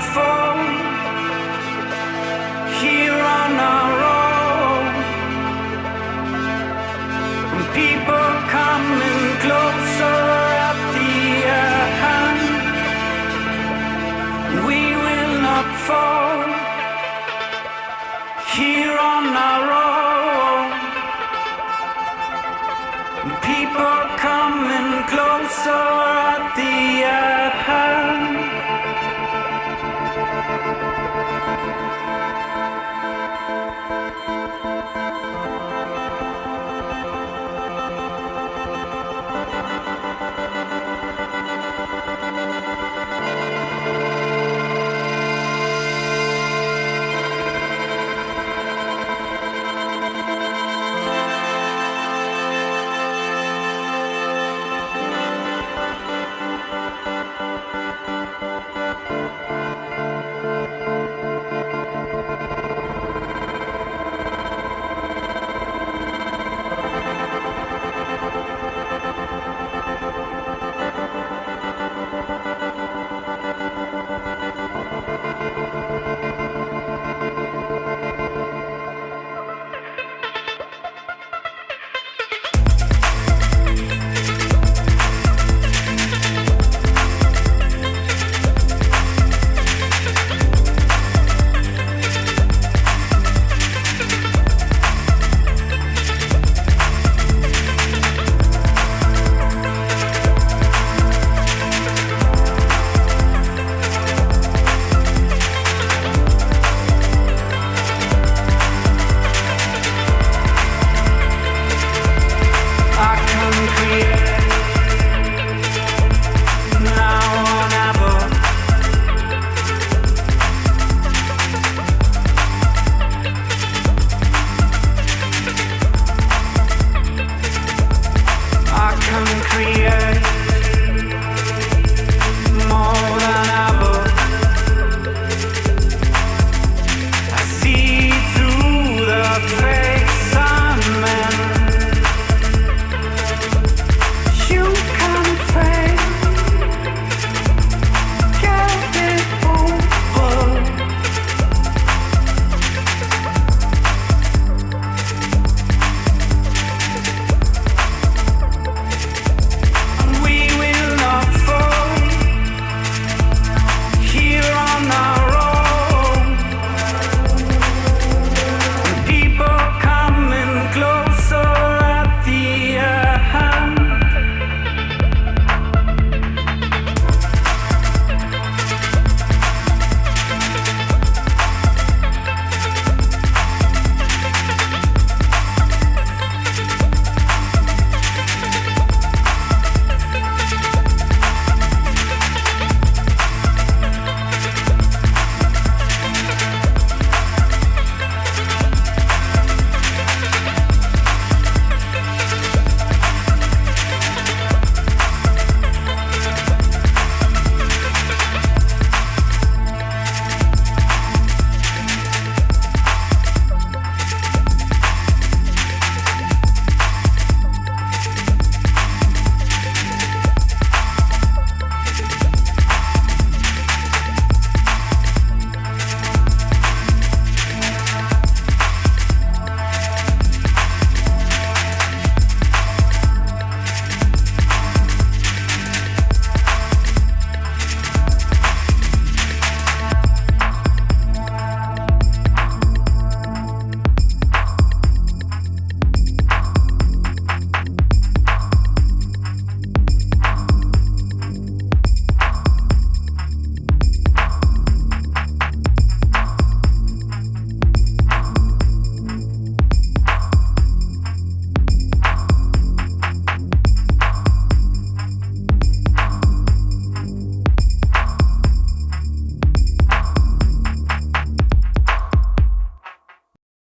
fall free.